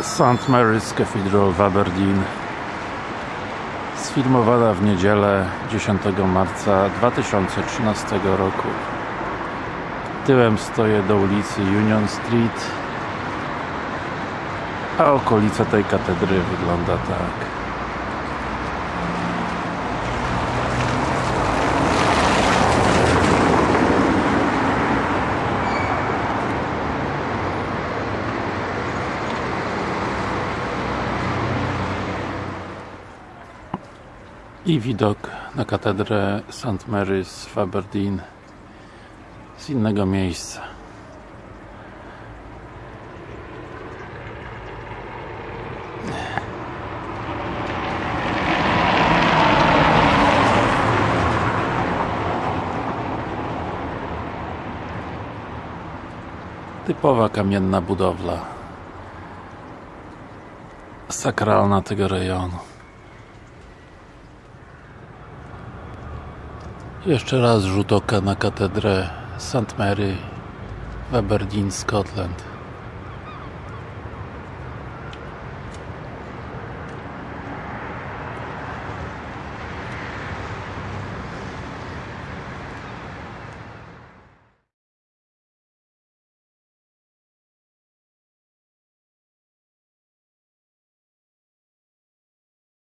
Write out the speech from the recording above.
St. Mary's Cathedral w Aberdeen sfilmowana w niedzielę 10 marca 2013 roku tyłem stoję do ulicy Union Street a okolica tej katedry wygląda tak i widok na katedrę St. Mary's w Aberdeen z innego miejsca typowa kamienna budowla sakralna tego rejonu Jeszcze raz rzut oka na katedrę St. Mary w Aberdeen, Scotland